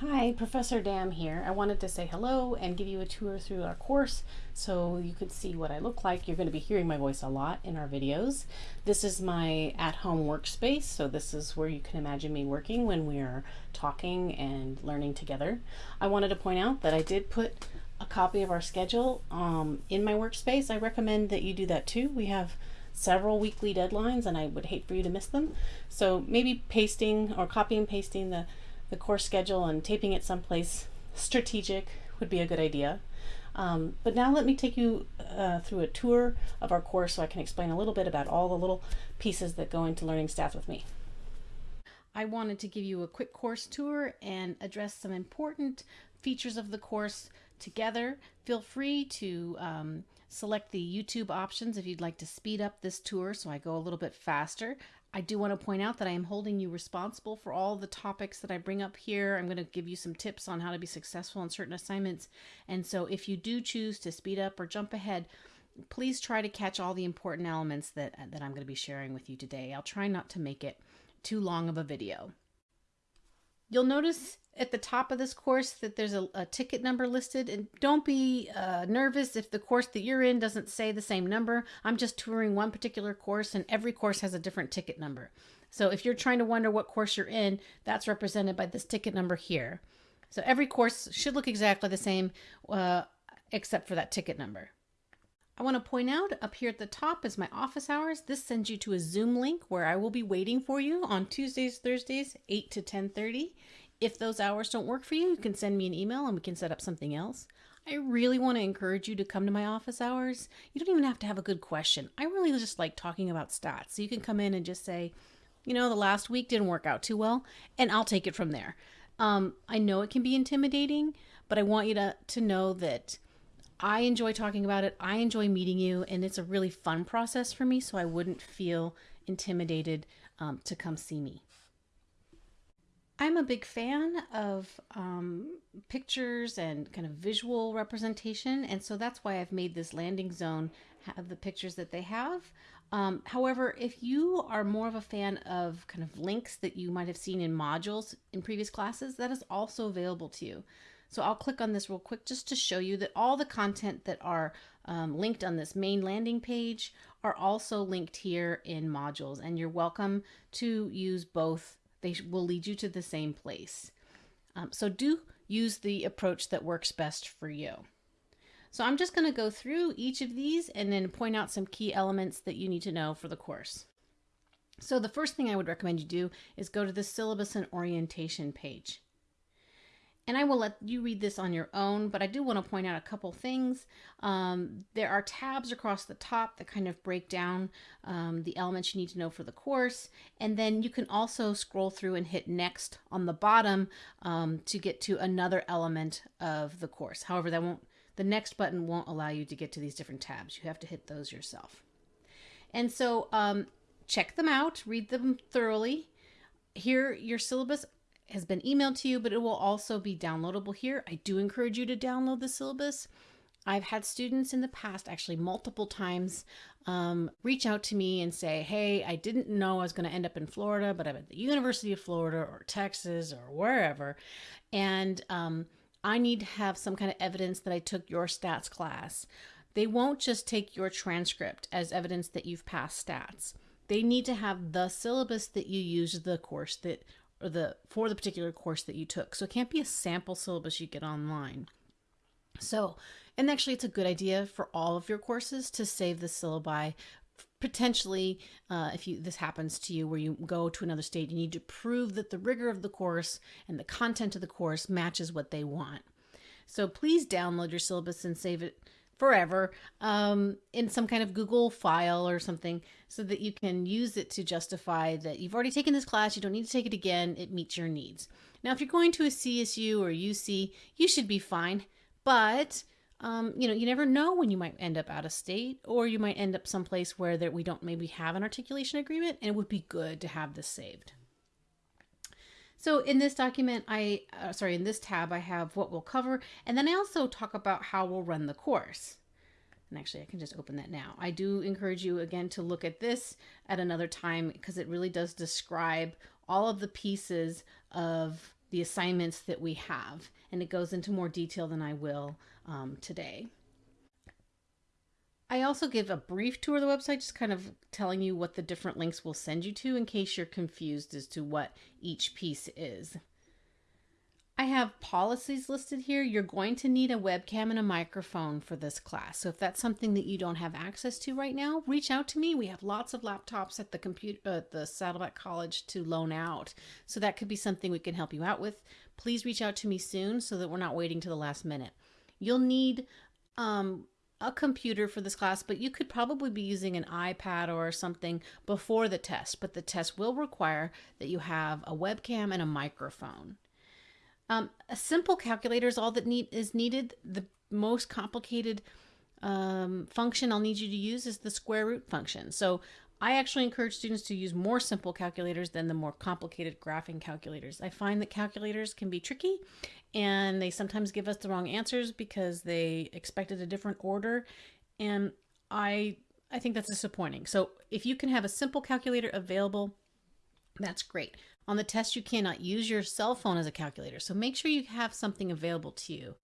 Hi, Professor Dam here. I wanted to say hello and give you a tour through our course so you could see what I look like. You're going to be hearing my voice a lot in our videos. This is my at-home workspace, so this is where you can imagine me working when we are talking and learning together. I wanted to point out that I did put a copy of our schedule um, in my workspace. I recommend that you do that too. We have several weekly deadlines and I would hate for you to miss them. So maybe pasting or copy and pasting the the course schedule and taping it someplace strategic would be a good idea. Um, but now let me take you uh, through a tour of our course so I can explain a little bit about all the little pieces that go into learning staff with me. I wanted to give you a quick course tour and address some important features of the course together. Feel free to um, select the YouTube options if you'd like to speed up this tour so I go a little bit faster. I do want to point out that I am holding you responsible for all the topics that I bring up here. I'm going to give you some tips on how to be successful in certain assignments. And so if you do choose to speed up or jump ahead, please try to catch all the important elements that, that I'm going to be sharing with you today. I'll try not to make it too long of a video. You'll notice at the top of this course that there's a, a ticket number listed and don't be uh, nervous if the course that you're in doesn't say the same number. I'm just touring one particular course and every course has a different ticket number. So if you're trying to wonder what course you're in, that's represented by this ticket number here. So every course should look exactly the same uh, except for that ticket number. I want to point out up here at the top is my office hours. This sends you to a Zoom link where I will be waiting for you on Tuesdays, Thursdays, 8 to 10.30. If those hours don't work for you, you can send me an email and we can set up something else. I really want to encourage you to come to my office hours. You don't even have to have a good question. I really just like talking about stats. So you can come in and just say, you know, the last week didn't work out too well, and I'll take it from there. Um, I know it can be intimidating, but I want you to, to know that I enjoy talking about it. I enjoy meeting you, and it's a really fun process for me, so I wouldn't feel intimidated um, to come see me. I'm a big fan of um, pictures and kind of visual representation, and so that's why I've made this landing zone have the pictures that they have. Um, however, if you are more of a fan of kind of links that you might have seen in modules in previous classes, that is also available to you. So I'll click on this real quick just to show you that all the content that are um, linked on this main landing page are also linked here in modules and you're welcome to use both. They will lead you to the same place. Um, so do use the approach that works best for you. So I'm just going to go through each of these and then point out some key elements that you need to know for the course. So the first thing I would recommend you do is go to the syllabus and orientation page and I will let you read this on your own, but I do want to point out a couple things. Um, there are tabs across the top that kind of break down um, the elements you need to know for the course, and then you can also scroll through and hit next on the bottom um, to get to another element of the course. However, that won't the next button won't allow you to get to these different tabs. You have to hit those yourself. And so um, check them out, read them thoroughly. Here, your syllabus has been emailed to you, but it will also be downloadable here. I do encourage you to download the syllabus. I've had students in the past, actually multiple times, um, reach out to me and say, Hey, I didn't know I was going to end up in Florida, but I'm at the University of Florida or Texas or wherever. And um, I need to have some kind of evidence that I took your stats class. They won't just take your transcript as evidence that you've passed stats. They need to have the syllabus that you used the course that or the for the particular course that you took. So it can't be a sample syllabus you get online. So, and actually it's a good idea for all of your courses to save the syllabi potentially uh, if you this happens to you where you go to another state you need to prove that the rigor of the course and the content of the course matches what they want so please download your syllabus and save it forever um, in some kind of Google file or something so that you can use it to justify that you've already taken this class, you don't need to take it again, it meets your needs. Now, if you're going to a CSU or UC, you should be fine, but um, you know, you never know when you might end up out of state or you might end up someplace where that we don't maybe have an articulation agreement and it would be good to have this saved. So in this document, I, uh, sorry, in this tab, I have what we'll cover, and then I also talk about how we'll run the course. And actually, I can just open that now. I do encourage you again to look at this at another time because it really does describe all of the pieces of the assignments that we have, and it goes into more detail than I will um, today. I also give a brief tour of the website, just kind of telling you what the different links will send you to in case you're confused as to what each piece is. I have policies listed here. You're going to need a webcam and a microphone for this class. So if that's something that you don't have access to right now, reach out to me. We have lots of laptops at the computer uh, the Saddleback College to loan out. So that could be something we can help you out with. Please reach out to me soon so that we're not waiting to the last minute. You'll need um, a computer for this class, but you could probably be using an iPad or something before the test. But the test will require that you have a webcam and a microphone. Um, a simple calculator is all that need is needed. The most complicated um, function I'll need you to use is the square root function. So I actually encourage students to use more simple calculators than the more complicated graphing calculators. I find that calculators can be tricky and they sometimes give us the wrong answers because they expected a different order and I I think that's disappointing. So if you can have a simple calculator available, that's great. On the test, you cannot use your cell phone as a calculator, so make sure you have something available to you.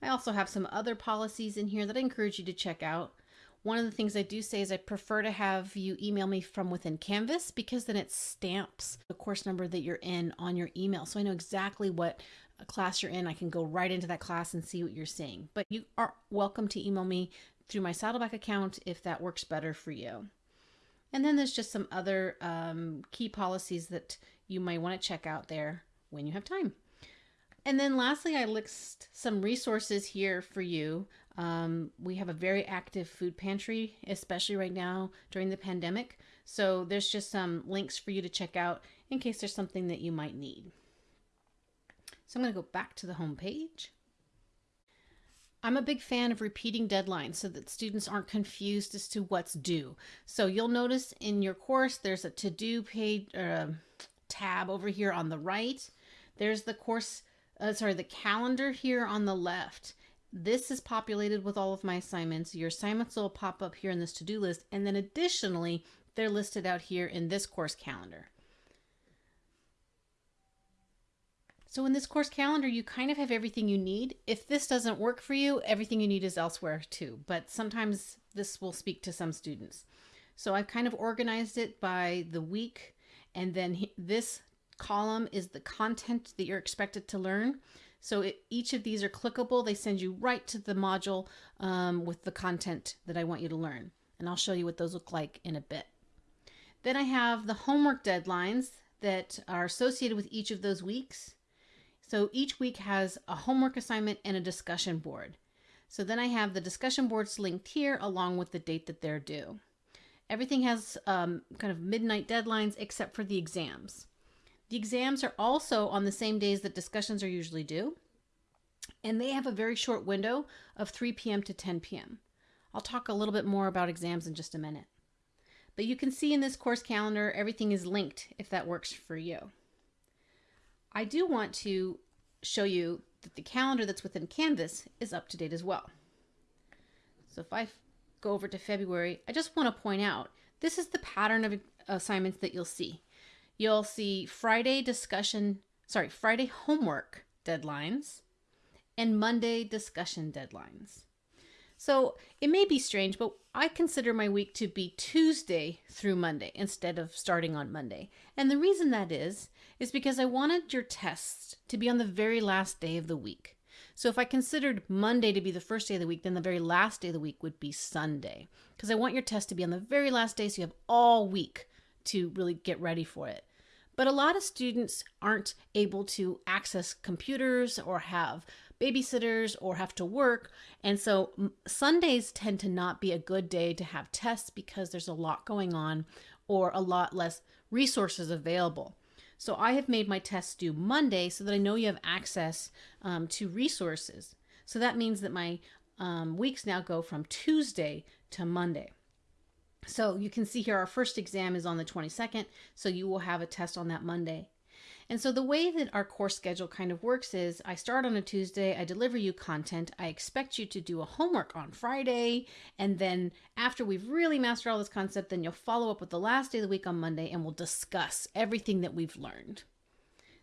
I also have some other policies in here that I encourage you to check out. One of the things I do say is I prefer to have you email me from within Canvas because then it stamps the course number that you're in on your email. So I know exactly what class you're in. I can go right into that class and see what you're seeing. But you are welcome to email me through my Saddleback account if that works better for you. And then there's just some other um, key policies that you might want to check out there when you have time. And then lastly, I list some resources here for you. Um, we have a very active food pantry, especially right now during the pandemic. So there's just some links for you to check out in case there's something that you might need. So I'm going to go back to the home page. I'm a big fan of repeating deadlines so that students aren't confused as to what's due. So you'll notice in your course there's a to-do page uh, tab over here on the right. There's the course, uh, sorry, the calendar here on the left. This is populated with all of my assignments. Your assignments will pop up here in this to-do list. And then additionally, they're listed out here in this course calendar. So in this course calendar, you kind of have everything you need. If this doesn't work for you, everything you need is elsewhere too. But sometimes this will speak to some students. So I've kind of organized it by the week. And then this column is the content that you're expected to learn. So it, each of these are clickable. They send you right to the module um, with the content that I want you to learn. And I'll show you what those look like in a bit. Then I have the homework deadlines that are associated with each of those weeks. So each week has a homework assignment and a discussion board. So then I have the discussion boards linked here along with the date that they're due. Everything has um, kind of midnight deadlines except for the exams. The exams are also on the same days that discussions are usually due, and they have a very short window of 3 p.m. to 10 p.m. I'll talk a little bit more about exams in just a minute. But you can see in this course calendar, everything is linked if that works for you. I do want to show you that the calendar that's within Canvas is up to date as well. So if I go over to February, I just want to point out this is the pattern of assignments that you'll see. You'll see Friday discussion, sorry, Friday homework deadlines and Monday discussion deadlines. So it may be strange, but I consider my week to be Tuesday through Monday instead of starting on Monday. And the reason that is, is because I wanted your tests to be on the very last day of the week. So if I considered Monday to be the first day of the week, then the very last day of the week would be Sunday. Because I want your test to be on the very last day so you have all week to really get ready for it. But a lot of students aren't able to access computers or have babysitters or have to work. And so Sundays tend to not be a good day to have tests because there's a lot going on or a lot less resources available. So I have made my tests due Monday so that I know you have access um, to resources. So that means that my um, weeks now go from Tuesday to Monday. So you can see here our first exam is on the 22nd, so you will have a test on that Monday. And so the way that our course schedule kind of works is I start on a Tuesday, I deliver you content, I expect you to do a homework on Friday, and then after we've really mastered all this concept, then you'll follow up with the last day of the week on Monday and we'll discuss everything that we've learned.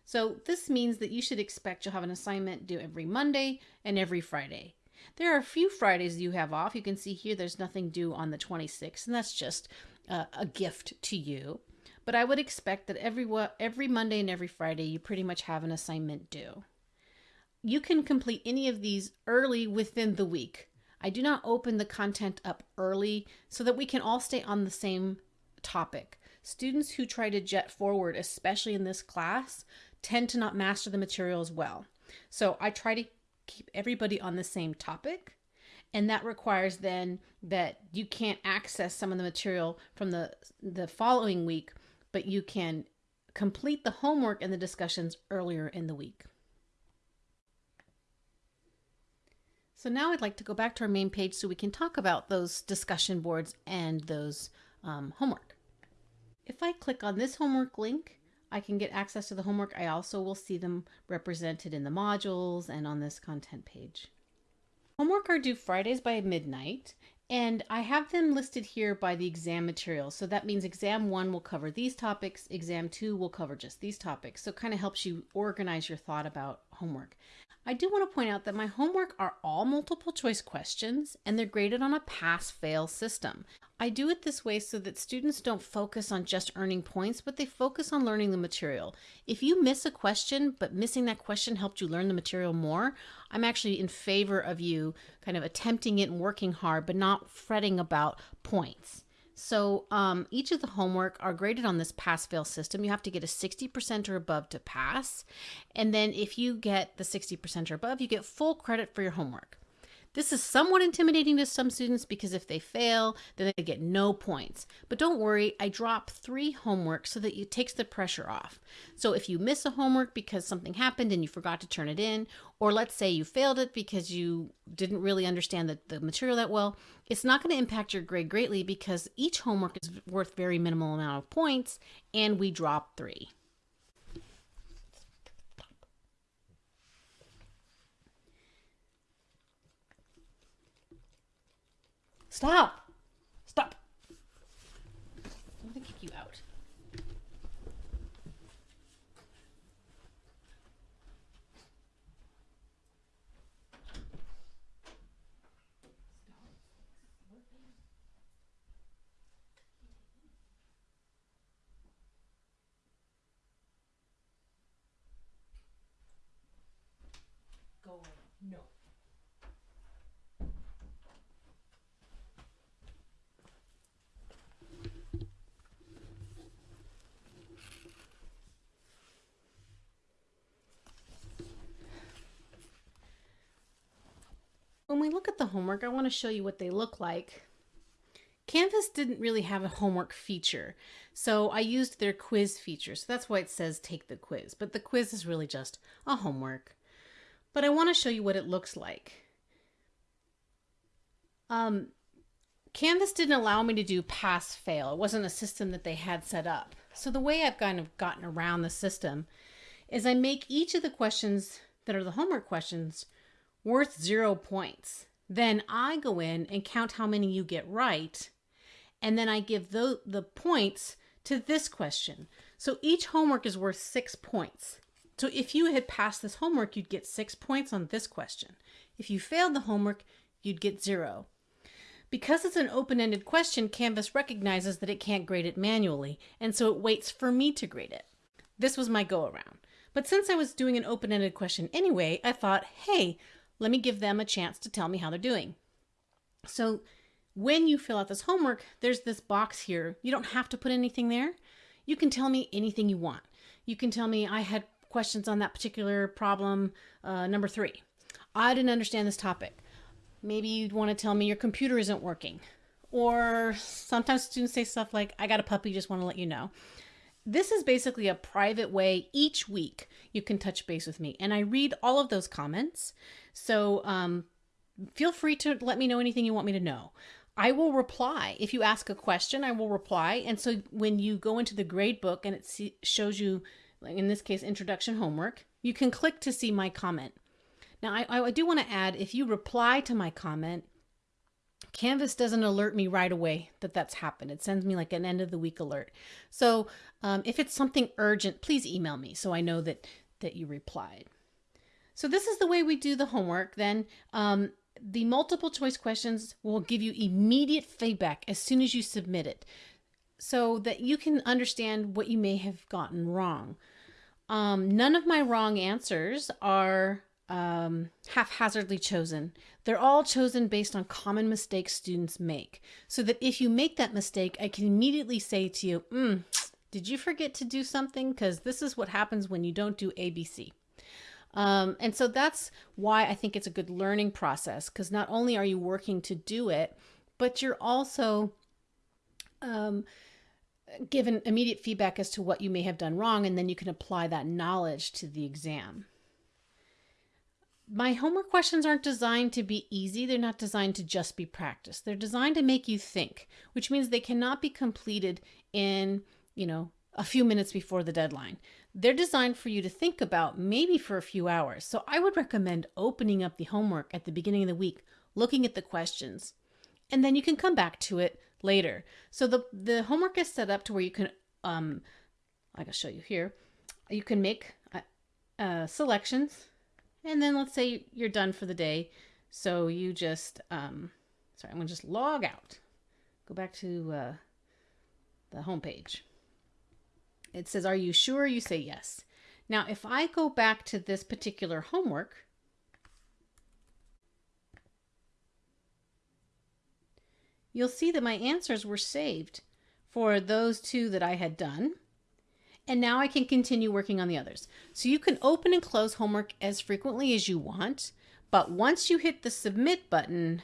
So this means that you should expect you'll have an assignment due every Monday and every Friday. There are a few Fridays you have off. You can see here there's nothing due on the 26th, and that's just uh, a gift to you. But I would expect that every every Monday and every Friday you pretty much have an assignment due. You can complete any of these early within the week. I do not open the content up early so that we can all stay on the same topic. Students who try to jet forward, especially in this class, tend to not master the material as well. So I try to keep everybody on the same topic. And that requires then that you can't access some of the material from the, the following week, but you can complete the homework and the discussions earlier in the week. So now I'd like to go back to our main page so we can talk about those discussion boards and those um, homework. If I click on this homework link, I can get access to the homework. I also will see them represented in the modules and on this content page. Homework are due Fridays by midnight, and I have them listed here by the exam material. So that means exam one will cover these topics, exam two will cover just these topics. So it kind of helps you organize your thought about homework. I do want to point out that my homework are all multiple choice questions and they're graded on a pass fail system. I do it this way so that students don't focus on just earning points, but they focus on learning the material. If you miss a question, but missing that question helped you learn the material more, I'm actually in favor of you kind of attempting it and working hard, but not fretting about points. So um, each of the homework are graded on this pass-fail system. You have to get a 60% or above to pass. And then if you get the 60% or above, you get full credit for your homework. This is somewhat intimidating to some students because if they fail, then they get no points. But don't worry, I drop three homework so that it takes the pressure off. So if you miss a homework because something happened and you forgot to turn it in, or let's say you failed it because you didn't really understand the, the material that well, it's not going to impact your grade greatly because each homework is worth very minimal amount of points and we drop three. Stop! When we look at the homework, I want to show you what they look like. Canvas didn't really have a homework feature, so I used their quiz feature. So that's why it says take the quiz, but the quiz is really just a homework. But I want to show you what it looks like. Um, Canvas didn't allow me to do pass fail. It wasn't a system that they had set up. So the way I've kind of gotten around the system is I make each of the questions that are the homework questions worth zero points. Then I go in and count how many you get right. And then I give the, the points to this question. So each homework is worth six points. So if you had passed this homework, you'd get six points on this question. If you failed the homework, you'd get zero. Because it's an open-ended question, Canvas recognizes that it can't grade it manually, and so it waits for me to grade it. This was my go-around. But since I was doing an open-ended question anyway, I thought, hey, let me give them a chance to tell me how they're doing. So when you fill out this homework, there's this box here. You don't have to put anything there. You can tell me anything you want. You can tell me I had questions on that particular problem, uh, number three. I didn't understand this topic. Maybe you'd want to tell me your computer isn't working. Or sometimes students say stuff like, I got a puppy, just want to let you know. This is basically a private way each week you can touch base with me. And I read all of those comments. So um, feel free to let me know anything you want me to know. I will reply. If you ask a question, I will reply. And so when you go into the grade book and it shows you, in this case, introduction homework, you can click to see my comment. Now, I, I do want to add, if you reply to my comment, Canvas doesn't alert me right away that that's happened. It sends me like an end of the week alert. So um, if it's something urgent, please email me so I know that that you replied. So this is the way we do the homework. Then um, the multiple choice questions will give you immediate feedback as soon as you submit it so that you can understand what you may have gotten wrong. Um, none of my wrong answers are um, haphazardly chosen. They're all chosen based on common mistakes students make. So that if you make that mistake, I can immediately say to you, mm, did you forget to do something? Because this is what happens when you don't do ABC. Um, and so that's why I think it's a good learning process because not only are you working to do it, but you're also um, given immediate feedback as to what you may have done wrong, and then you can apply that knowledge to the exam my homework questions aren't designed to be easy. They're not designed to just be practice. They're designed to make you think, which means they cannot be completed in, you know, a few minutes before the deadline. They're designed for you to think about maybe for a few hours. So I would recommend opening up the homework at the beginning of the week, looking at the questions, and then you can come back to it later. So the the homework is set up to where you can um I can show you here. You can make uh, uh, selections and then let's say you're done for the day. So you just, um, sorry, I'm to just log out. Go back to uh, the home page. It says, Are you sure? You say yes. Now, if I go back to this particular homework, you'll see that my answers were saved for those two that I had done and now I can continue working on the others. So you can open and close homework as frequently as you want, but once you hit the submit button,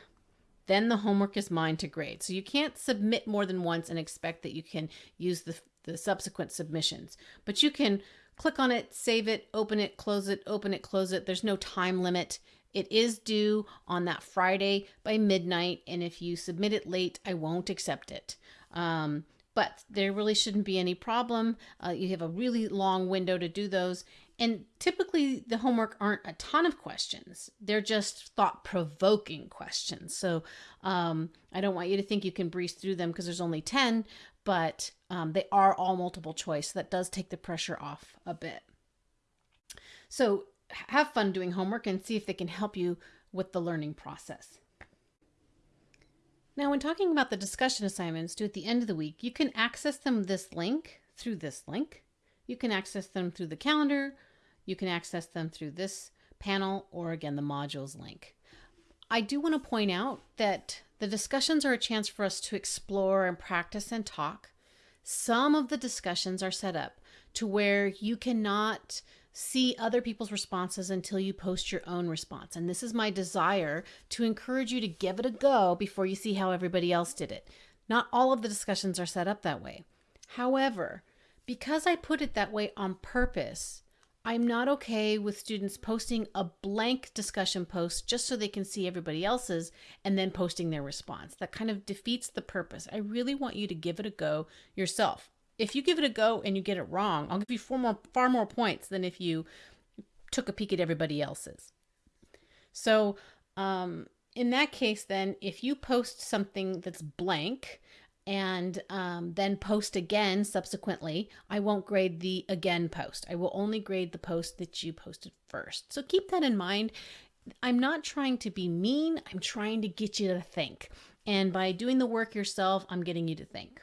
then the homework is mine to grade. So you can't submit more than once and expect that you can use the, the subsequent submissions, but you can click on it, save it, open it, close it, open it, close it. There's no time limit. It is due on that Friday by midnight, and if you submit it late, I won't accept it. Um, but there really shouldn't be any problem. Uh, you have a really long window to do those. And typically, the homework aren't a ton of questions, they're just thought provoking questions. So um, I don't want you to think you can breeze through them because there's only 10, but um, they are all multiple choice. so that does take the pressure off a bit. So have fun doing homework and see if they can help you with the learning process. Now, when talking about the discussion assignments due at the end of the week, you can access them this link through this link. You can access them through the calendar. You can access them through this panel or again, the modules link. I do want to point out that the discussions are a chance for us to explore and practice and talk. Some of the discussions are set up to where you cannot see other people's responses until you post your own response. And this is my desire to encourage you to give it a go before you see how everybody else did it. Not all of the discussions are set up that way. However, because I put it that way on purpose, I'm not okay with students posting a blank discussion post just so they can see everybody else's and then posting their response. That kind of defeats the purpose. I really want you to give it a go yourself if you give it a go and you get it wrong, I'll give you four more, far more points than if you took a peek at everybody else's. So, um, in that case, then, if you post something that's blank and um, then post again subsequently, I won't grade the again post. I will only grade the post that you posted first. So keep that in mind. I'm not trying to be mean, I'm trying to get you to think. And by doing the work yourself, I'm getting you to think.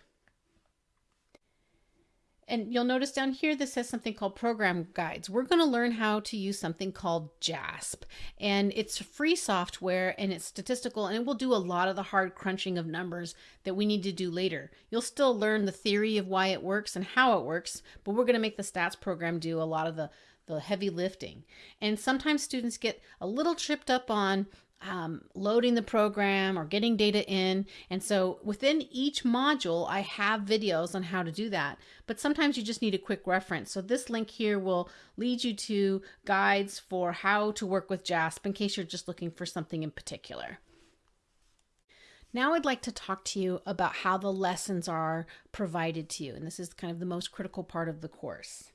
And you'll notice down here, this says something called program guides. We're going to learn how to use something called JASP. And it's free software and it's statistical and it will do a lot of the hard crunching of numbers that we need to do later. You'll still learn the theory of why it works and how it works, but we're going to make the stats program do a lot of the the heavy lifting. And sometimes students get a little tripped up on um, loading the program or getting data in. And so within each module, I have videos on how to do that. But sometimes you just need a quick reference. So this link here will lead you to guides for how to work with JASP in case you're just looking for something in particular. Now I'd like to talk to you about how the lessons are provided to you. And this is kind of the most critical part of the course.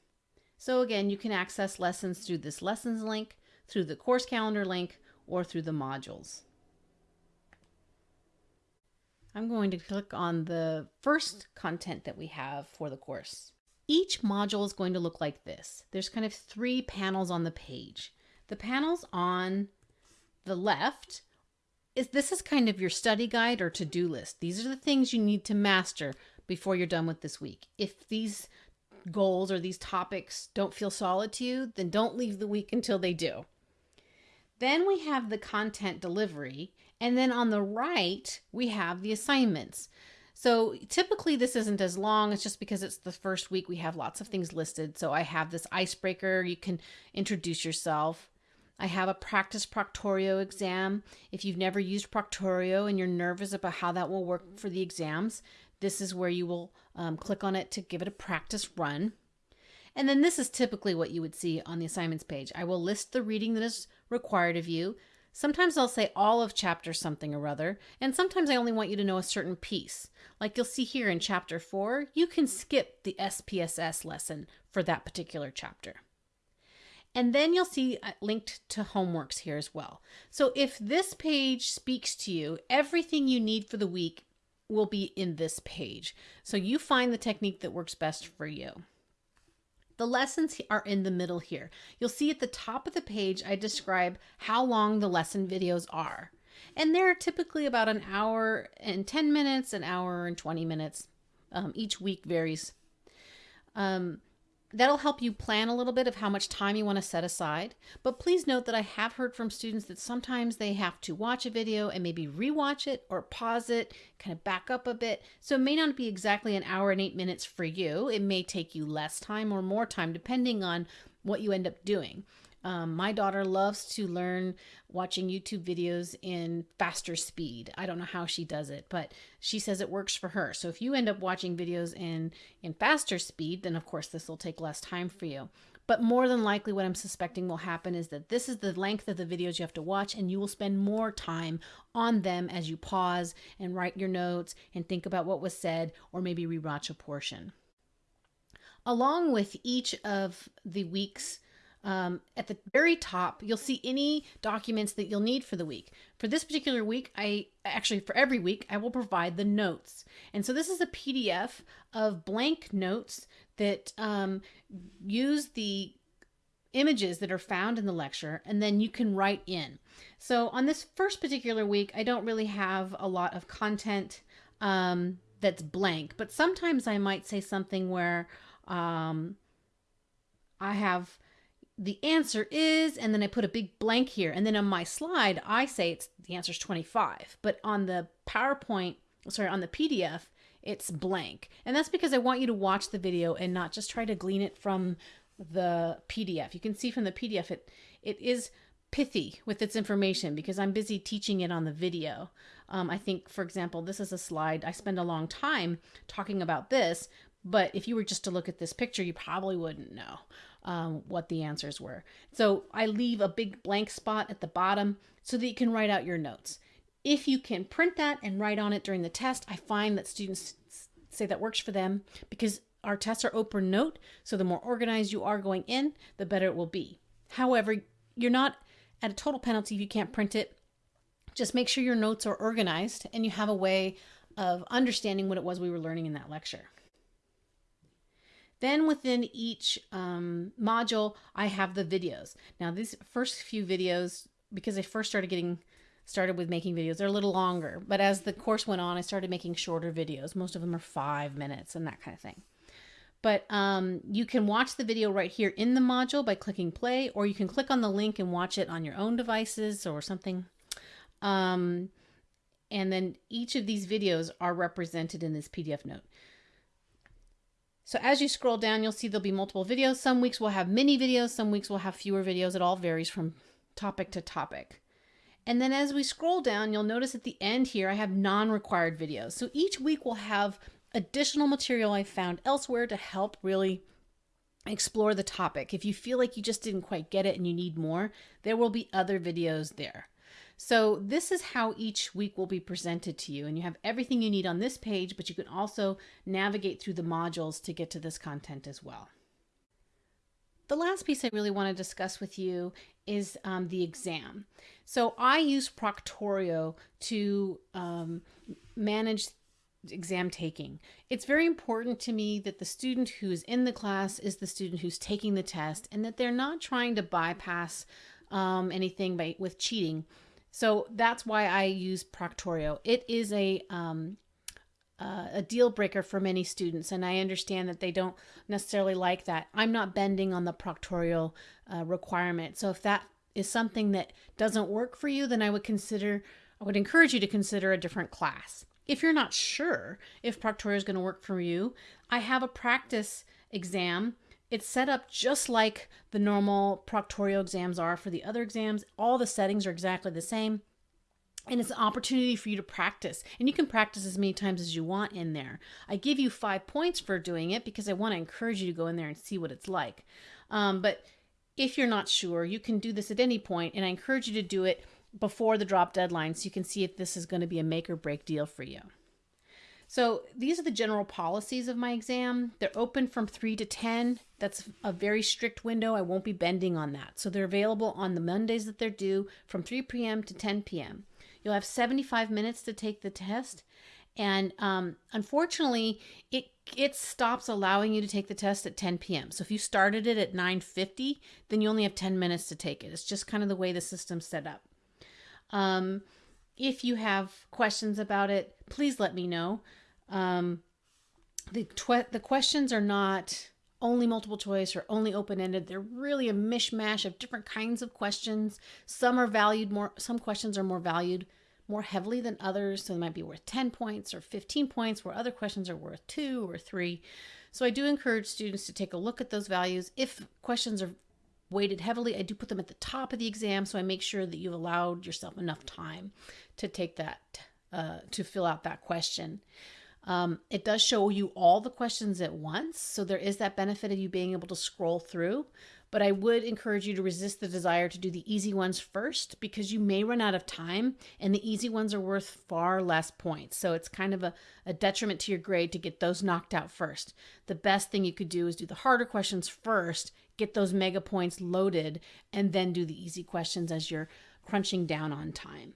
So again, you can access lessons through this lessons link, through the course calendar link, or through the modules. I'm going to click on the first content that we have for the course. Each module is going to look like this. There's kind of three panels on the page. The panels on the left is this is kind of your study guide or to-do list. These are the things you need to master before you're done with this week. If these goals or these topics don't feel solid to you, then don't leave the week until they do. Then we have the content delivery, and then on the right, we have the assignments. So typically this isn't as long. It's just because it's the first week we have lots of things listed. So I have this icebreaker. You can introduce yourself. I have a practice Proctorio exam. If you've never used Proctorio and you're nervous about how that will work for the exams, this is where you will um, click on it to give it a practice run. And then this is typically what you would see on the assignments page. I will list the reading that is required of you. Sometimes I'll say all of chapter something or other, and sometimes I only want you to know a certain piece. Like you'll see here in chapter 4, you can skip the SPSS lesson for that particular chapter. And then you'll see uh, linked to homeworks here as well. So if this page speaks to you, everything you need for the week will be in this page. So you find the technique that works best for you. The lessons are in the middle here. You'll see at the top of the page, I describe how long the lesson videos are. And they're typically about an hour and 10 minutes, an hour and 20 minutes. Um, each week varies. Um, That'll help you plan a little bit of how much time you want to set aside. But please note that I have heard from students that sometimes they have to watch a video and maybe rewatch it or pause it, kind of back up a bit. So it may not be exactly an hour and eight minutes for you. It may take you less time or more time depending on what you end up doing. Um, my daughter loves to learn watching YouTube videos in faster speed. I don't know how she does it, but she says it works for her. So if you end up watching videos in in faster speed, then of course this will take less time for you. But more than likely, what I'm suspecting will happen is that this is the length of the videos you have to watch, and you will spend more time on them as you pause and write your notes and think about what was said, or maybe rewatch a portion. Along with each of the week's um, at the very top, you'll see any documents that you'll need for the week. For this particular week, I actually, for every week, I will provide the notes. And so this is a PDF of blank notes that um, use the images that are found in the lecture, and then you can write in. So on this first particular week, I don't really have a lot of content um, that's blank, but sometimes I might say something where um, I have the answer is, and then I put a big blank here. And then on my slide, I say it's the answer is 25. But on the PowerPoint, sorry, on the PDF, it's blank. And that's because I want you to watch the video and not just try to glean it from the PDF. You can see from the PDF, it, it is pithy with its information because I'm busy teaching it on the video. Um, I think, for example, this is a slide. I spend a long time talking about this, but if you were just to look at this picture, you probably wouldn't know um, what the answers were. So I leave a big blank spot at the bottom so that you can write out your notes. If you can print that and write on it during the test, I find that students say that works for them because our tests are open note. So the more organized you are going in, the better it will be. However, you're not at a total penalty if you can't print it. Just make sure your notes are organized and you have a way of understanding what it was we were learning in that lecture. Then within each um, module, I have the videos. Now these first few videos, because I first started getting started with making videos, they're a little longer. But as the course went on, I started making shorter videos. Most of them are five minutes and that kind of thing. But um, you can watch the video right here in the module by clicking play, or you can click on the link and watch it on your own devices or something. Um, and then each of these videos are represented in this PDF note. So as you scroll down, you'll see there'll be multiple videos. Some weeks we'll have mini videos, some weeks we'll have fewer videos. It all varies from topic to topic. And then as we scroll down, you'll notice at the end here, I have non-required videos. So each week we'll have additional material I found elsewhere to help really explore the topic. If you feel like you just didn't quite get it and you need more, there will be other videos there. So this is how each week will be presented to you and you have everything you need on this page, but you can also navigate through the modules to get to this content as well. The last piece I really want to discuss with you is um, the exam. So I use Proctorio to um, manage exam taking. It's very important to me that the student who's in the class is the student who's taking the test and that they're not trying to bypass um, anything by with cheating. So that's why I use Proctorio. It is a um, uh, a deal breaker for many students, and I understand that they don't necessarily like that. I'm not bending on the Proctorio uh, requirement. So if that is something that doesn't work for you, then I would consider, I would encourage you to consider a different class. If you're not sure if Proctorio is going to work for you, I have a practice exam. It's set up just like the normal Proctorio exams are for the other exams. All the settings are exactly the same. And it's an opportunity for you to practice. And you can practice as many times as you want in there. I give you five points for doing it because i want to encourage you to go in there and see what it's like. Um, but if you're not sure you can do this at any point and i encourage you to do it before the drop deadline so you can see if this is going to be a make or break deal for you so these are the general policies of my exam. They're open from 3 to 10. That's a very strict window. I won't be bending on that. So they're available on the Mondays that they're due from 3 p.m. to 10 p.m. You'll have 75 minutes to take the test. And um, unfortunately, it it stops allowing you to take the test at 10 p.m. So if you started it at 9:50, then you only have 10 minutes to take it. It's just kind of the way the system's set up. Um, if you have questions about it, please let me know. Um, the the questions are not only multiple choice or only open ended. They're really a mishmash of different kinds of questions. Some are valued more, some questions are more valued more heavily than others. So they might be worth 10 points or 15 points, where other questions are worth two or three. So I do encourage students to take a look at those values. If questions are weighted heavily, I do put them at the top of the exam. So I make sure that you've allowed yourself enough time to take that, uh, to fill out that question. Um, it does show you all the questions at once, so there is that benefit of you being able to scroll through. But I would encourage you to resist the desire to do the easy ones first because you may run out of time and the easy ones are worth far less points. So it's kind of a, a detriment to your grade to get those knocked out first. The best thing you could do is do the harder questions first, get those mega points loaded, and then do the easy questions as you're crunching down on time.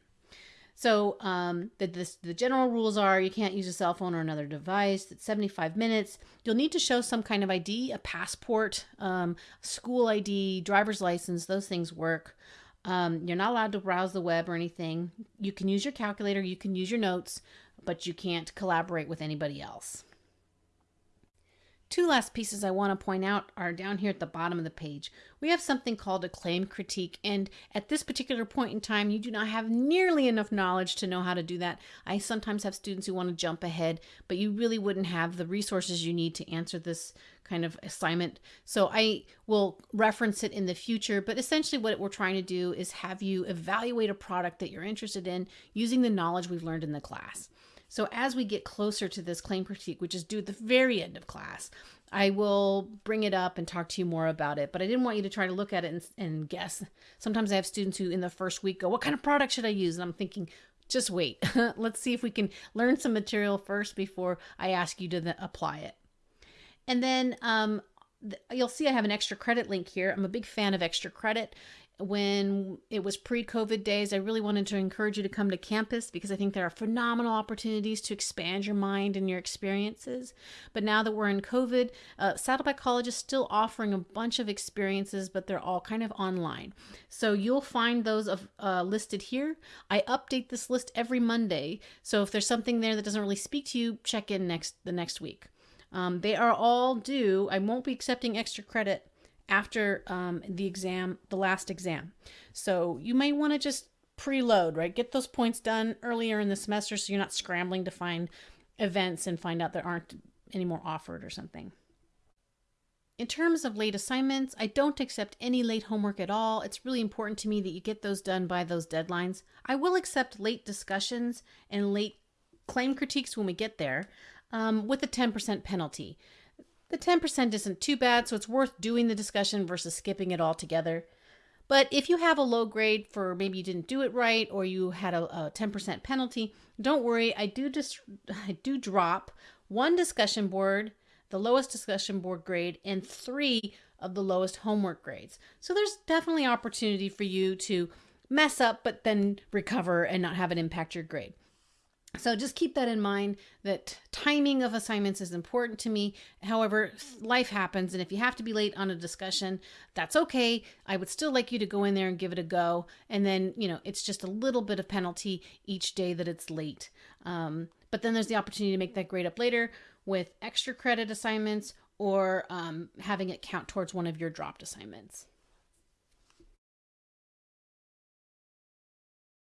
So um, the, the, the general rules are you can't use a cell phone or another device. It's 75 minutes. You'll need to show some kind of ID, a passport, um, school ID, driver's license. Those things work. Um, you're not allowed to browse the web or anything. You can use your calculator, you can use your notes, but you can't collaborate with anybody else. Two last pieces I want to point out are down here at the bottom of the page. We have something called a claim critique, and at this particular point in time, you do not have nearly enough knowledge to know how to do that. I sometimes have students who want to jump ahead, but you really wouldn't have the resources you need to answer this kind of assignment. So I will reference it in the future, but essentially what we're trying to do is have you evaluate a product that you're interested in using the knowledge we've learned in the class. So as we get closer to this claim critique, which is due at the very end of class, I will bring it up and talk to you more about it. But I didn't want you to try to look at it and, and guess. Sometimes I have students who in the first week go, What kind of product should I use? And I'm thinking, just wait. Let's see if we can learn some material first before I ask you to apply it. And then um, you'll see I have an extra credit link here. I'm a big fan of extra credit when it was pre COVID days, I really wanted to encourage you to come to campus because I think there are phenomenal opportunities to expand your mind and your experiences. But now that we're in COVID, uh, Saddleback College is still offering a bunch of experiences, but they're all kind of online. So you'll find those of, uh, listed here. I update this list every Monday. So if there's something there that doesn't really speak to you, check in next the next week. Um, they are all due. I won't be accepting extra credit after um, the exam, the last exam. So you may want to just preload, right? Get those points done earlier in the semester so you're not scrambling to find events and find out there aren't any more offered or something. In terms of late assignments, I don't accept any late homework at all. It's really important to me that you get those done by those deadlines. I will accept late discussions and late claim critiques when we get there um, with a 10% penalty. The 10% isn't too bad, so it's worth doing the discussion versus skipping it altogether. But if you have a low grade for maybe you didn't do it right or you had a, a 10% penalty, don't worry. I do just I do drop one discussion board the lowest discussion board grade and three of the lowest homework grades. So there's definitely opportunity for you to mess up, but then recover and not have it impact your grade. So just keep that in mind that timing of assignments is important to me. However, life happens and if you have to be late on a discussion, that's okay. I would still like you to go in there and give it a go. And then, you know, it's just a little bit of penalty each day that it's late. Um, but then there's the opportunity to make that grade up later with extra credit assignments or um, having it count towards one of your dropped assignments.